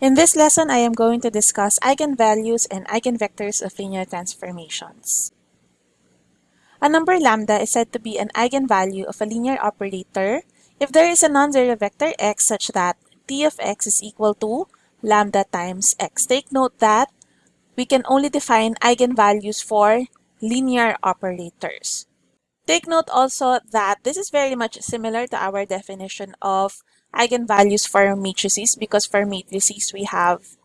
In this lesson, I am going to discuss eigenvalues and eigenvectors of linear transformations. A number lambda is said to be an eigenvalue of a linear operator if there is a non-zero vector x such that t of x is equal to lambda times x. Take note that we can only define eigenvalues for linear operators. Take note also that this is very much similar to our definition of eigenvalues for matrices because for matrices we have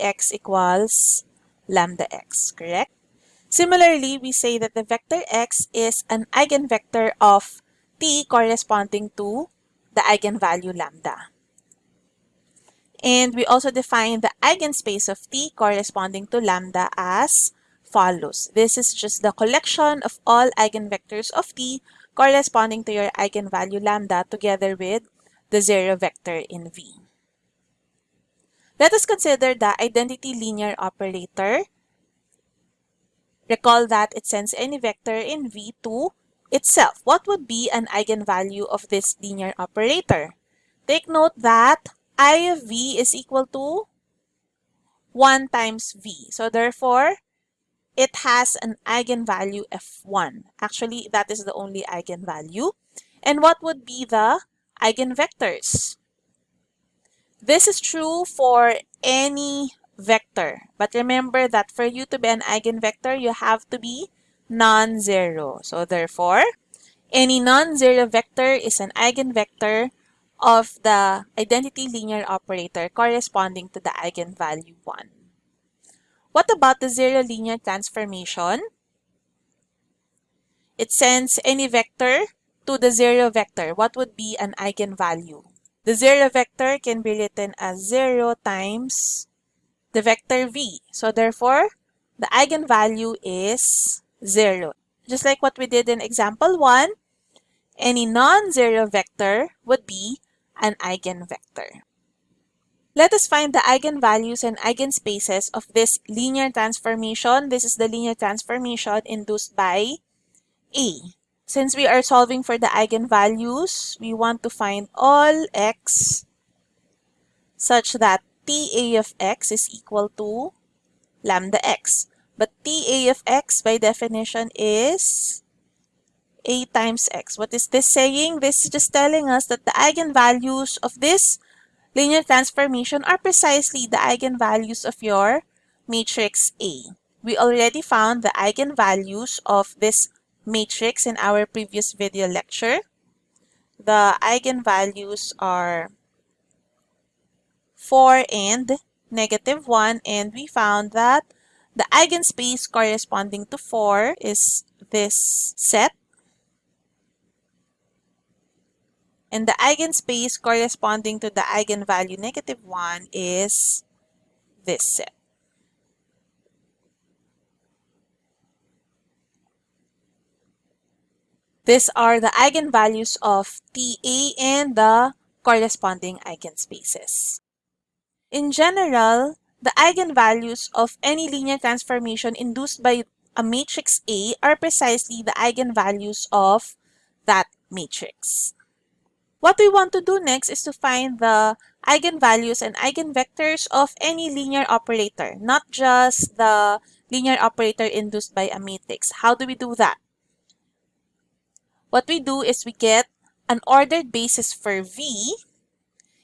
Ax equals lambda x, correct? Similarly, we say that the vector x is an eigenvector of t corresponding to the eigenvalue lambda. And we also define the eigenspace of t corresponding to lambda as follows. This is just the collection of all eigenvectors of t corresponding to your eigenvalue lambda together with the zero vector in V. Let us consider the identity linear operator. Recall that it sends any vector in V to itself. What would be an eigenvalue of this linear operator? Take note that I of V is equal to 1 times V. So therefore, it has an eigenvalue F1. Actually, that is the only eigenvalue. And what would be the eigenvectors. This is true for any vector. But remember that for you to be an eigenvector, you have to be non-zero. So therefore, any non-zero vector is an eigenvector of the identity linear operator corresponding to the eigenvalue 1. What about the zero linear transformation? It sends any vector to the zero vector, what would be an eigenvalue? The zero vector can be written as 0 times the vector v. So therefore, the eigenvalue is 0. Just like what we did in example 1, any non-zero vector would be an eigenvector. Let us find the eigenvalues and eigenspaces of this linear transformation. This is the linear transformation induced by A. Since we are solving for the eigenvalues, we want to find all x such that TA of x is equal to lambda x. But TA of x by definition is a times x. What is this saying? This is just telling us that the eigenvalues of this linear transformation are precisely the eigenvalues of your matrix A. We already found the eigenvalues of this matrix in our previous video lecture. The eigenvalues are 4 and negative 1 and we found that the eigenspace corresponding to 4 is this set and the eigenspace corresponding to the eigenvalue negative 1 is this set. These are the eigenvalues of TA and the corresponding eigenspaces. In general, the eigenvalues of any linear transformation induced by a matrix A are precisely the eigenvalues of that matrix. What we want to do next is to find the eigenvalues and eigenvectors of any linear operator, not just the linear operator induced by a matrix. How do we do that? What we do is we get an ordered basis for V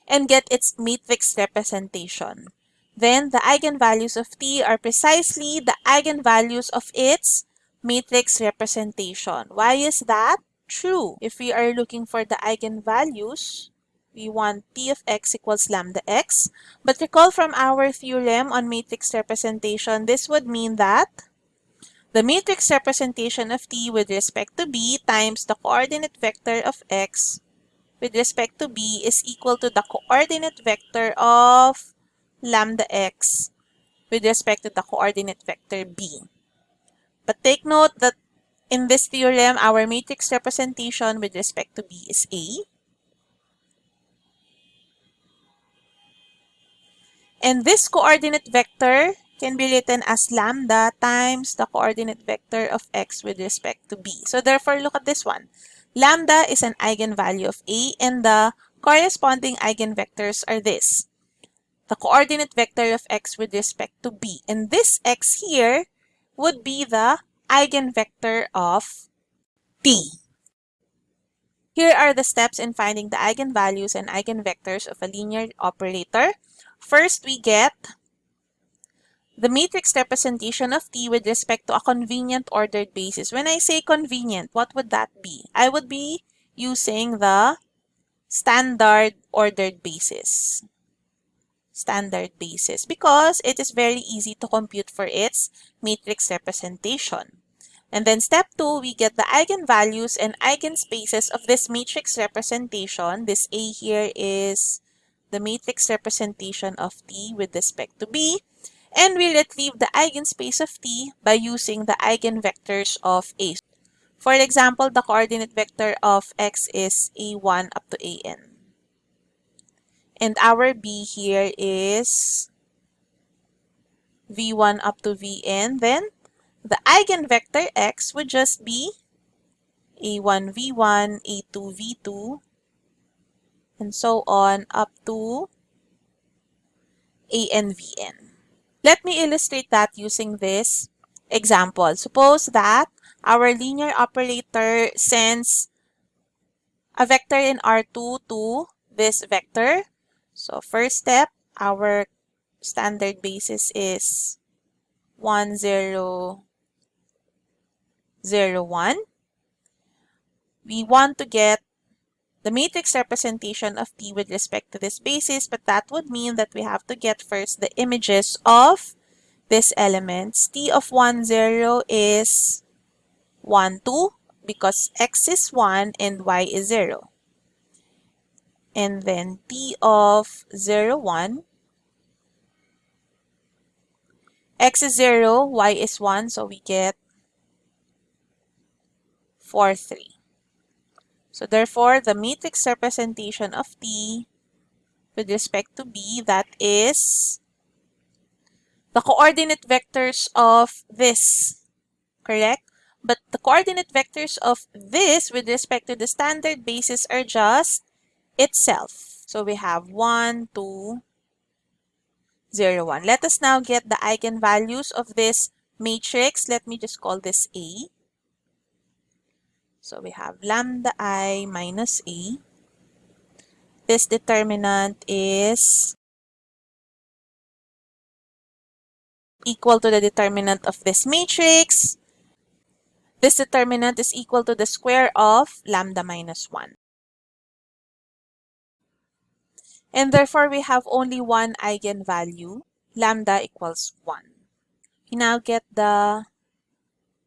and get its matrix representation. Then the eigenvalues of T are precisely the eigenvalues of its matrix representation. Why is that true? If we are looking for the eigenvalues, we want T of x equals lambda x. But recall from our theorem on matrix representation, this would mean that the matrix representation of T with respect to B times the coordinate vector of X with respect to B is equal to the coordinate vector of lambda X with respect to the coordinate vector B. But take note that in this theorem, our matrix representation with respect to B is A. And this coordinate vector can be written as lambda times the coordinate vector of x with respect to b. So therefore, look at this one. Lambda is an eigenvalue of a and the corresponding eigenvectors are this. the coordinate vector of x with respect to b. And this x here would be the eigenvector of t. Here are the steps in finding the eigenvalues and eigenvectors of a linear operator. First, we get the matrix representation of T with respect to a convenient ordered basis. When I say convenient, what would that be? I would be using the standard ordered basis. Standard basis because it is very easy to compute for its matrix representation. And then step 2, we get the eigenvalues and eigenspaces of this matrix representation. This A here is the matrix representation of T with respect to B. And we retrieve the eigenspace of T by using the eigenvectors of A. For example, the coordinate vector of x is a1 up to an. And our b here is v1 up to vn. Then the eigenvector x would just be a1 v1, a2 v2, and so on up to an vn. Let me illustrate that using this example. Suppose that our linear operator sends a vector in R2 to this vector. So first step, our standard basis is 1, 0, 0, 1. We want to get the matrix representation of T with respect to this basis, but that would mean that we have to get first the images of these elements. T of 1, 0 is 1, 2 because x is 1 and y is 0. And then T of 0, 1. x is 0, y is 1, so we get 4, 3. So therefore, the matrix representation of T with respect to B, that is the coordinate vectors of this, correct? But the coordinate vectors of this with respect to the standard basis are just itself. So we have 1, 2, 0, 1. Let us now get the eigenvalues of this matrix. Let me just call this A. So we have lambda i minus a. This determinant is equal to the determinant of this matrix. This determinant is equal to the square of lambda minus 1. And therefore, we have only one eigenvalue, lambda equals 1. We now get the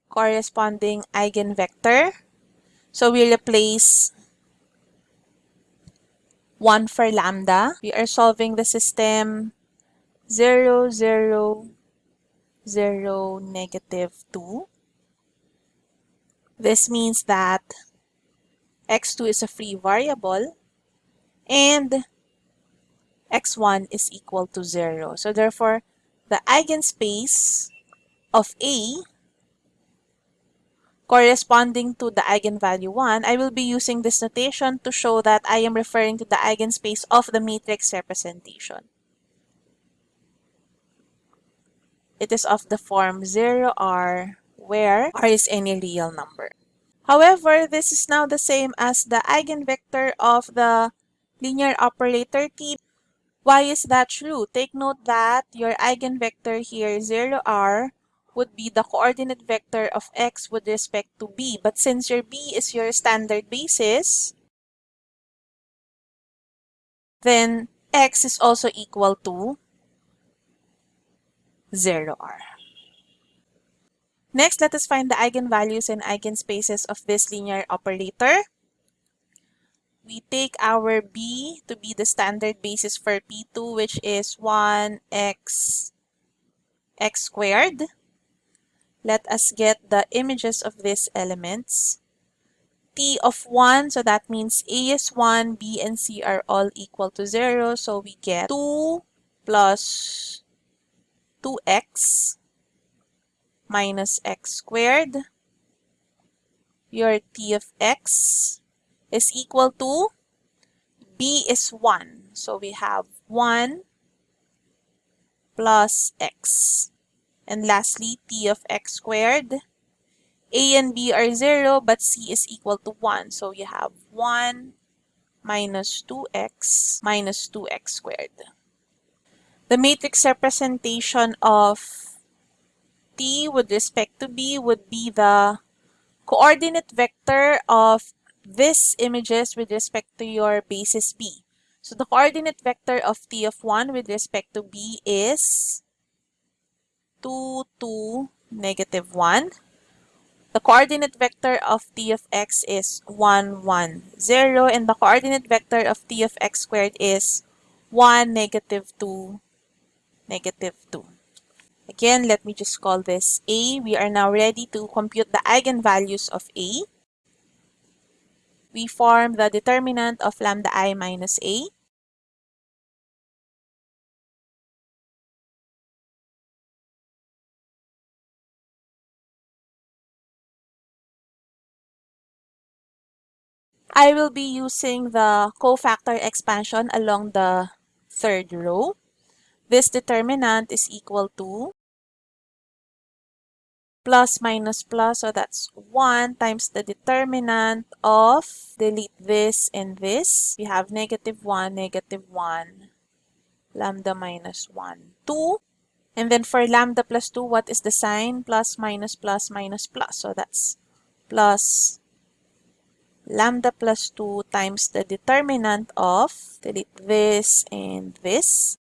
corresponding eigenvector so we replace 1 for lambda. We are solving the system 0, 0, 0, negative 2. This means that x2 is a free variable and x1 is equal to 0. So therefore, the eigenspace of A corresponding to the eigenvalue 1, I will be using this notation to show that I am referring to the eigenspace of the matrix representation. It is of the form 0r, where r is any real number. However, this is now the same as the eigenvector of the linear operator t. Why is that true? Take note that your eigenvector here, 0r, would be the coordinate vector of x with respect to b. But since your b is your standard basis, then x is also equal to 0r. Next, let us find the eigenvalues and eigenspaces of this linear operator. We take our b to be the standard basis for p2, which is 1x x squared. Let us get the images of these elements. T of 1, so that means A is 1, B and C are all equal to 0. So we get 2 plus 2x minus x squared. Your T of x is equal to B is 1. So we have 1 plus x. And lastly, t of x squared. a and b are 0, but c is equal to 1. So you have 1 minus 2x minus 2x squared. The matrix representation of t with respect to b would be the coordinate vector of this images with respect to your basis b. So the coordinate vector of t of 1 with respect to b is 2, 2, negative 1. The coordinate vector of t of x is 1, 1, 0. And the coordinate vector of t of x squared is 1, negative 2, negative 2. Again, let me just call this A. We are now ready to compute the eigenvalues of A. We form the determinant of lambda i minus A. I will be using the cofactor expansion along the third row. This determinant is equal to plus minus plus, so that's 1 times the determinant of, delete this and this. We have negative 1, negative 1, lambda minus 1, 2. And then for lambda plus 2, what is the sign? Plus minus plus minus plus. So that's plus lambda plus 2 times the determinant of, delete this and this.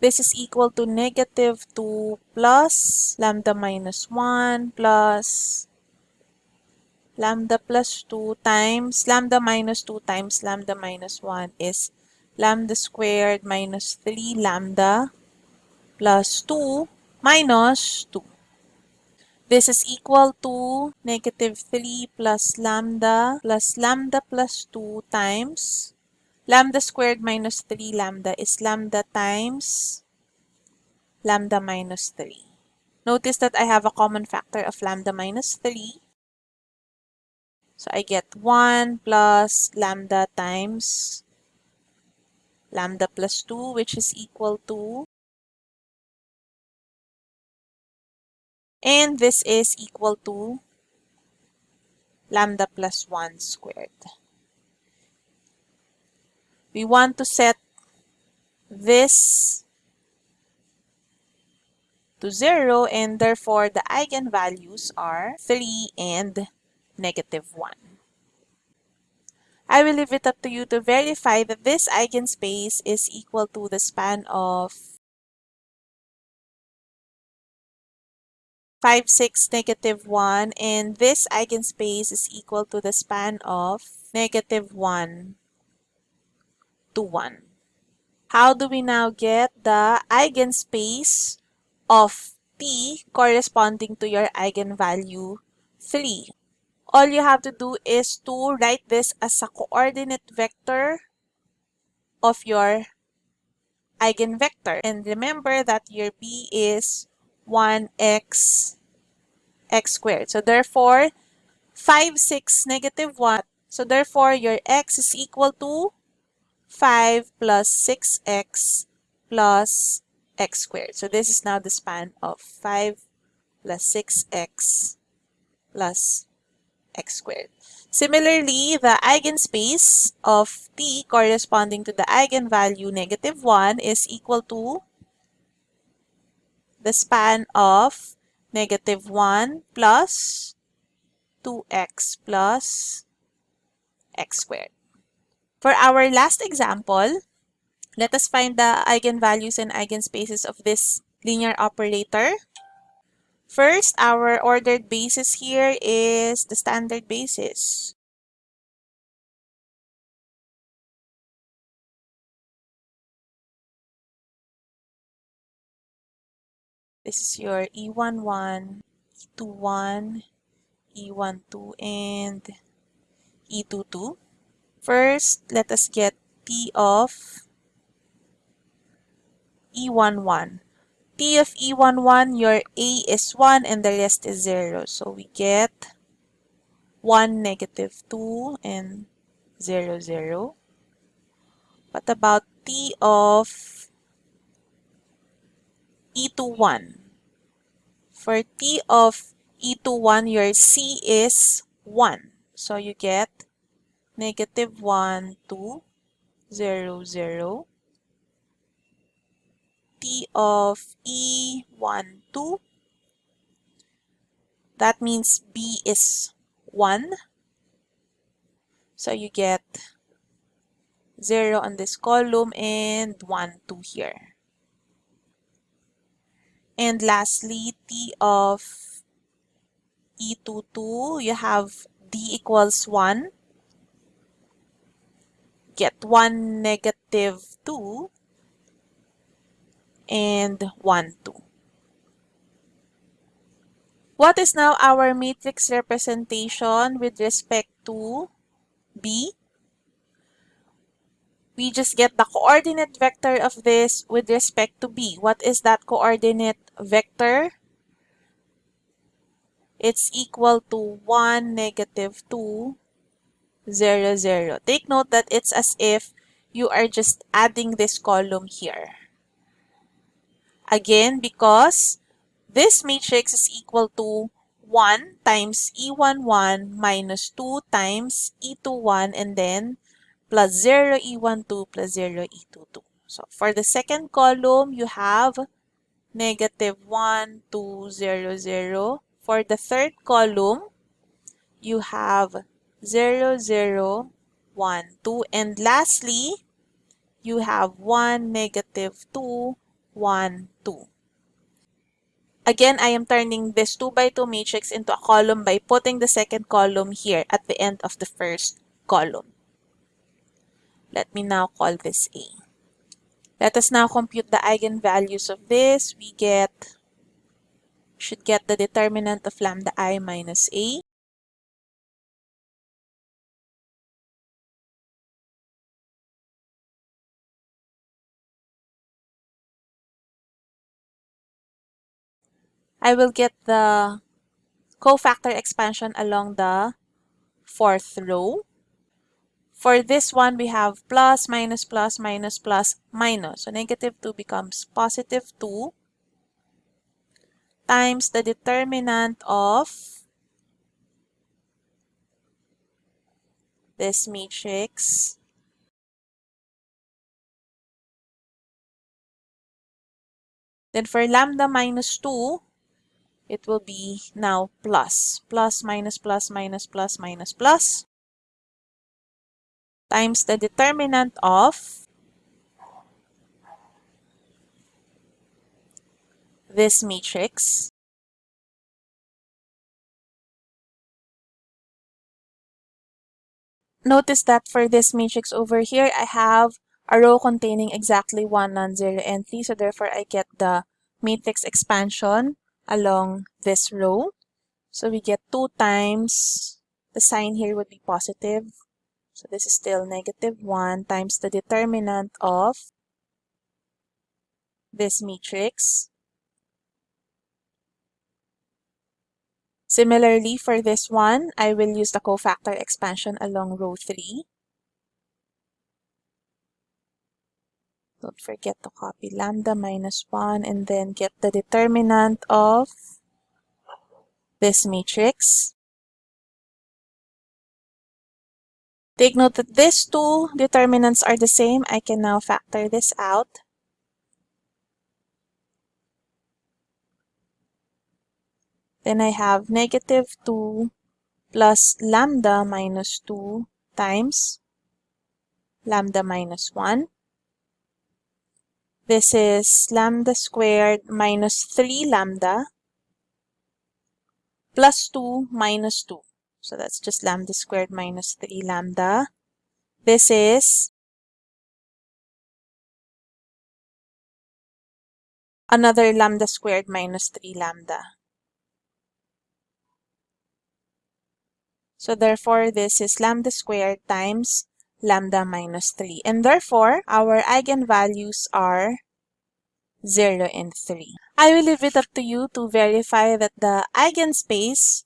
This is equal to negative 2 plus lambda minus 1 plus lambda plus 2 times lambda minus 2 times lambda minus 1 is lambda squared minus 3 lambda plus 2 minus 2. This is equal to negative 3 plus lambda plus lambda plus 2 times lambda squared minus 3 lambda is lambda times lambda minus 3. Notice that I have a common factor of lambda minus 3. So I get 1 plus lambda times lambda plus 2 which is equal to And this is equal to lambda plus 1 squared. We want to set this to 0 and therefore the eigenvalues are 3 and negative 1. I will leave it up to you to verify that this eigenspace is equal to the span of 5, 6, negative 1, and this eigenspace is equal to the span of negative 1 to 1. How do we now get the eigenspace of t corresponding to your eigenvalue 3? All you have to do is to write this as a coordinate vector of your eigenvector. And remember that your b is 1x x squared. So therefore, 5, 6, negative 1. So therefore, your x is equal to 5 plus 6x plus x squared. So this is now the span of 5 plus 6x plus x squared. Similarly, the eigenspace of t corresponding to the eigenvalue negative 1 is equal to the span of negative 1 plus 2x plus x squared. For our last example, let us find the eigenvalues and eigenspaces of this linear operator. First, our ordered basis here is the standard basis. This is your E11, E21, E12, and E22. First, let us get P of E11. P of E11, your A is 1 and the rest is 0. So we get 1, negative 2, and 0, 0. What about t of e to 1? For t of e to 1, your c is 1. So you get negative 1, 2, 0, 0. t of e 1, 2. That means b is 1. So you get 0 on this column and 1, 2 here. And lastly, t of e22, you have d equals 1. Get 1 negative 2 and 1, 2. What is now our matrix representation with respect to B? We just get the coordinate vector of this with respect to B. What is that coordinate vector? It's equal to 1, negative 2, 0, 0. Take note that it's as if you are just adding this column here. Again, because this matrix is equal to 1 times E11 minus 2 times E21 and then plus 0 E12 plus 0 E22. So for the second column, you have negative 1, 2, 0, 0. For the third column, you have 0, 0, 1, 2. And lastly, you have 1, negative 2, 1, 2. Again, I am turning this 2 by 2 matrix into a column by putting the second column here at the end of the first column. Let me now call this A. Let us now compute the eigenvalues of this. We get, should get the determinant of lambda i minus A. I will get the cofactor expansion along the fourth row. For this one, we have plus, minus, plus, minus, plus, minus. So negative 2 becomes positive 2 times the determinant of this matrix Then for lambda minus 2, it will be now plus. Plus, minus, plus, minus, plus, minus, plus. Times the determinant of this matrix. Notice that for this matrix over here, I have a row containing exactly 1 non-zero entry. So therefore, I get the matrix expansion along this row. So we get 2 times, the sign here would be positive. So this is still negative 1 times the determinant of this matrix. Similarly, for this one, I will use the cofactor expansion along row 3. Don't forget to copy lambda minus 1 and then get the determinant of this matrix. Take note that these two determinants are the same. I can now factor this out. Then I have negative 2 plus lambda minus 2 times lambda minus 1. This is lambda squared minus 3 lambda plus 2 minus 2. So that's just lambda squared minus 3 lambda. This is another lambda squared minus 3 lambda. So therefore, this is lambda squared times lambda minus 3. And therefore, our eigenvalues are 0 and 3. I will leave it up to you to verify that the eigenspace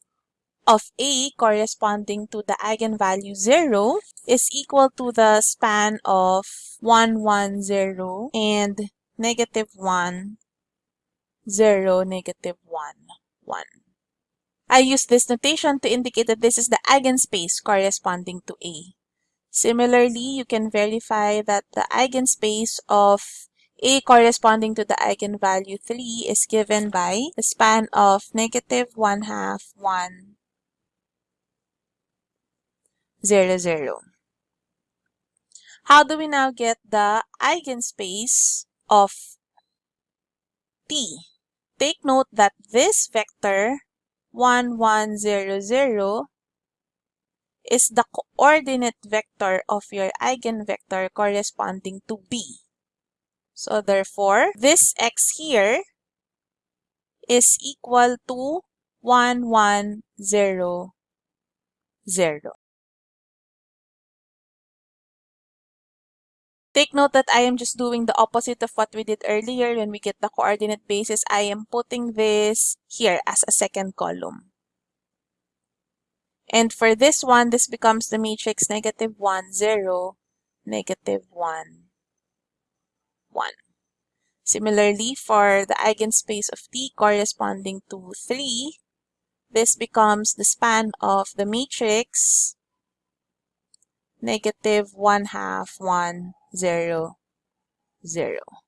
of A corresponding to the eigenvalue 0 is equal to the span of 1, 1, 0 and negative 1, 0, negative 1, 1. I use this notation to indicate that this is the eigenspace corresponding to A. Similarly, you can verify that the eigenspace of A corresponding to the eigenvalue 3 is given by the span of negative 1 half 1 0 0. How do we now get the eigenspace of t? Take note that this vector 1 1 0 0 is the coordinate vector of your eigenvector corresponding to B. So therefore, this x here is equal to 1, 1, 0, 0. Take note that I am just doing the opposite of what we did earlier when we get the coordinate basis. I am putting this here as a second column. And for this one, this becomes the matrix negative 1, 0, negative 1, 1. Similarly, for the eigenspace of T corresponding to 3, this becomes the span of the matrix negative 1 half 1, 0, 0.